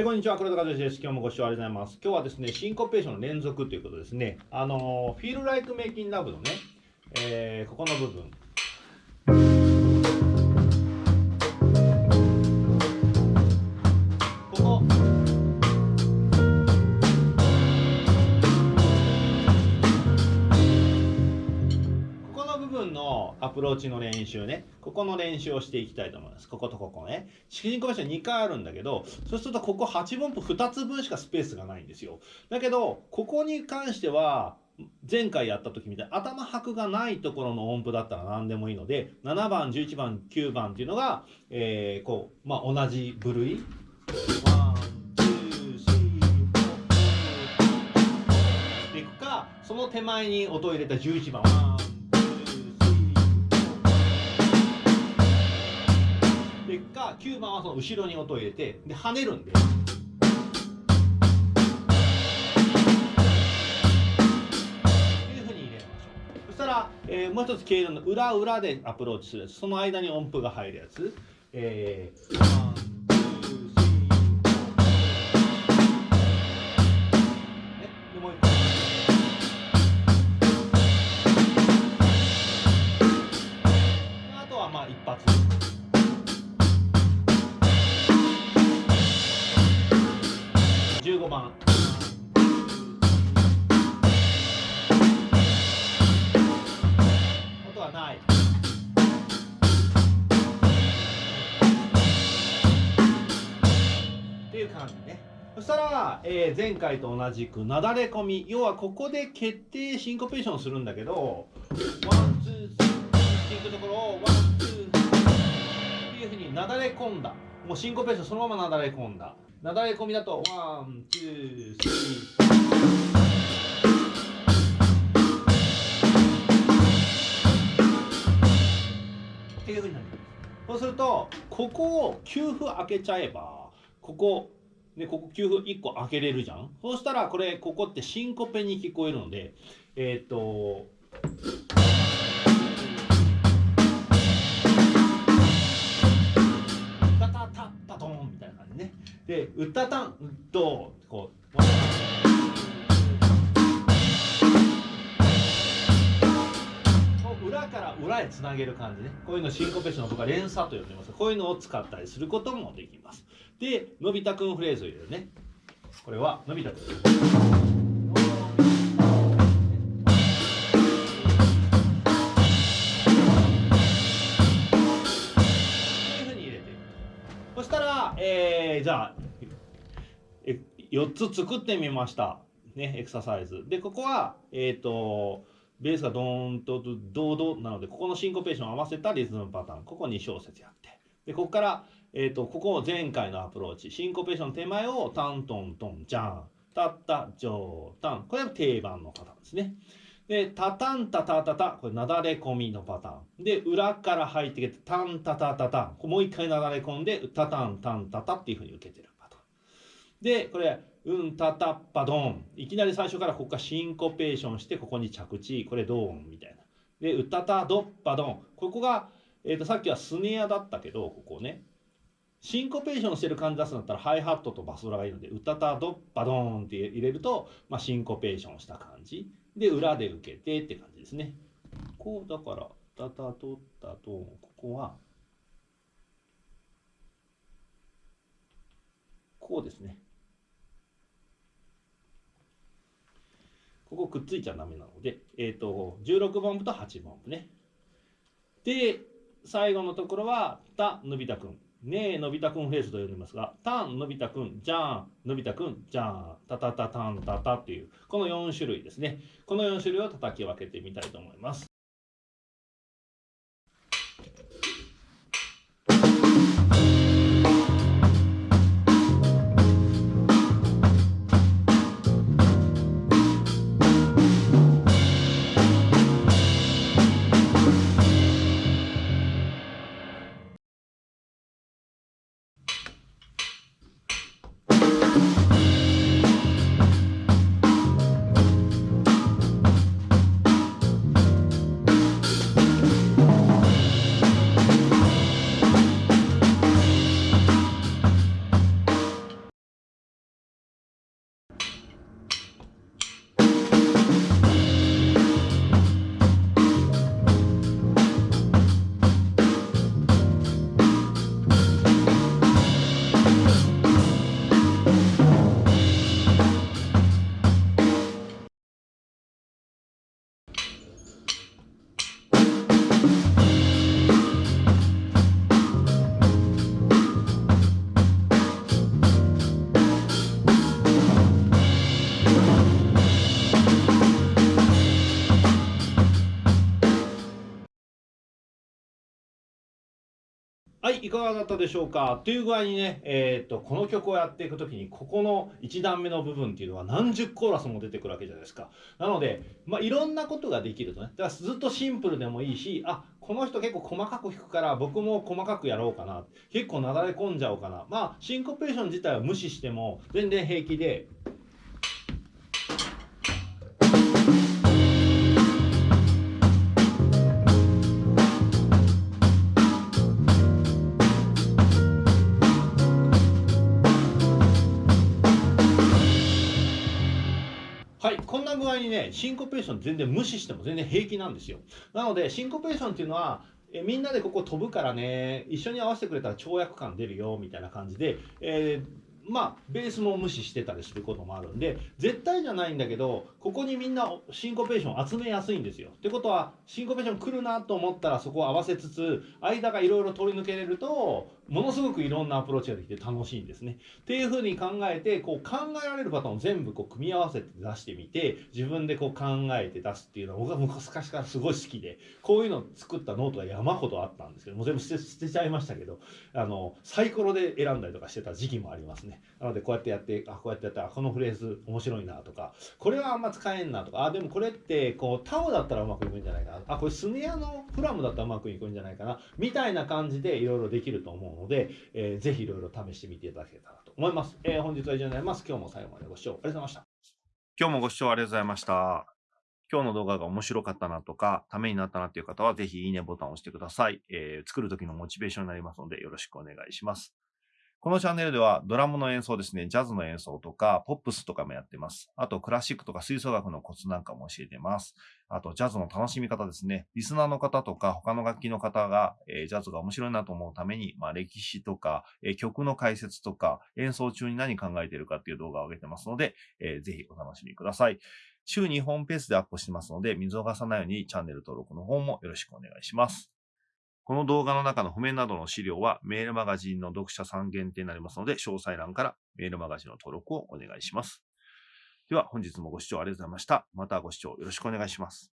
えこんにちは、黒田和義です。今日もご視聴ありがとうございます。今日はですね、シンコペーションの連続ということですね。あの、フィールライクメイキンラブのね、えー、ここの部分。アプローチの練習ね。ここの練習をしていきたいと思います。こことここね。式人コメーション2回あるんだけど、そうするとここ8分符2つ分しかスペースがないんですよ。だけど、ここに関しては、前回やった時みたいに頭拍がないところの音符だったら何でもいいので、7番、11番、9番っていうのが、えー、こう、まあ、同じ部類。でいくか、その手前に音を入れた11番、結果、9番はその後ろに音を入れてで跳ねるんで。そしたら、えー、もう一つ経路の裏裏でアプローチするやつ。その間に音符が入るやつ、えー15番。音はない。っていう感じね。そしたら、えー、前回と同じくなだれ込み要はここで決定シンコペーションするんだけど one two three っていくところを one two っていうふうになだれ込んだもうシンコペーションそのままなだれ込んだなだれ込みだと one, two, three。っていうふうになります。そうすると、ここを給付開けちゃえば、ここ、ね、ここ給付1個開けれるじゃん？そうしたら、これ、ここってシンコペに聞こえるので、えっ、と、で、歌たんと、こう、裏から裏へつなげる感じね。こういうのシンコペーションとか連鎖と呼んでます。こういうのを使ったりすることもできます。で、のび太くんフレーズを入れるね。これは、のび太くん。え4つ作ってみました。ね、エクササイズ。で、ここは、えっ、ー、と、ベースがドーンとドードなので、ここのシンコペーションを合わせたリズムパターン。ここ2小節やって。で、ここから、えっ、ー、と、ここを前回のアプローチ。シンコペーション手前をタントントンジャン。タッタ、ジョー、タン。これは定番のパターンですね。で、タタンタタタタ、これなだれ込みのパターン。で、裏から入ってきて、タンタタタタ、もう一回なだれ込んで、タタンタンタタっていうふうに受けてる。で、これ、うんタタッパドン。いきなり最初からここからシンコペーションして、ここに着地、これドーンみたいな。で、うたたドッパドン。ここが、えっ、ー、と、さっきはスネアだったけど、ここね。シンコペーションしてる感じ出すんだったらハイハットとバスドラがいいので、うたたドッパドーンって入れると、まあ、シンコペーションした感じ。で、裏で受けてって感じですね。こう、だから、タタ取ったと、ここは、こうですね。ここくっついちゃダメなので、えっ、ー、と、16番と8番ね。で、最後のところは、た、のび太くん。ねえ、のび太くんフェースと呼んでますが、たん、のび太くん、じゃん、のび太くん、じゃん、たたたたんたたっていう、この4種類ですね。この4種類を叩き分けてみたいと思います。はい、いかがだったでしょうか？という具合にね、えっ、と、この曲をやっていくときに、ここの1段目の部分っていうのは何十コーラスも出てくるわけじゃないですか。なので、まあ、いろんなことができるとね。だからずっとシンプルでもいいし、あ、この人結構細かく弾くから僕も細かくやろうかな。結構なだれ込んじゃおうかな。まあ、シンコペーション自体は無視しても全然平気で、にね、シンコペーション全然無視しても全然平気なんですよ。なので、シンコペーションっていうのは、えみんなでここ飛ぶからね、一緒に合わせてくれたら跳躍感出るよ、みたいな感じで、えーまあ、ベースも無視してたりすることもあるんで、絶対じゃないんだけど、ここにみんなシンコペーション集めやすいんですよ。ってことは、シンコペーション来るなと思ったらそこを合わせつつ、間がいろいろ通り抜けれると、ものすごくいろんなアプローチができて楽しいんですね。っていうふうに考えて、こう考えられるパターンを全部こう組み合わせて出してみて、自分でこう考えて出すっていうのは僕は昔からすごい好きで、こういうのを作ったノートが山ほどあったんですけど、もう全部捨て捨てちゃいましたけど、あの、サイコロで選んだりとかしてた時期もありますね。なのでこうやってやって、あ、こうやってやったら、このフレーズ面白いなとか、これはあんま使えんなとか、あ、でもこれってこうタムだったらうまくいくんじゃないかな。あ、これスネアのフラムだったらうまくいくんじゃないかな。みたいな感じでいろいろできると思うので、えーぜひいろいろ試してみていただけたらと思います。えー本日は以上になります。今日も最後までご視聴ありがとうございました。今日もご視聴ありがとうございました。今日の動画が面白かったなとか、ためになったなっていう方は、ぜひいいねボタンを押してください。えー作る時のモチベーションになりますので、よろしくお願いします。このチャンネルでは、ドラムの演奏ですね、ジャズの演奏とか、ポップスとかもやってます。あと、クラシックとか吹奏楽のコツなんかも教えてます。あと、ジャズの楽しみ方ですね。リスナーの方とか、他の楽器の方が、えージャズが面白いなと思うために、まあ、歴史とか、えー曲の解説とか、演奏中に何考えてるかっていう動画を上げてますので、えーぜひお楽しみください。週2本ペースでアップしてますので、見逃さないようにチャンネル登録の方もよろしくお願いします。この動画の中の譜面などの資料はメールマガジンの読者さん限定になりますので、詳細欄からメールマガジンの登録をお願いします。では本日もご視聴ありがとうございました。またご視聴よろしくお願いします。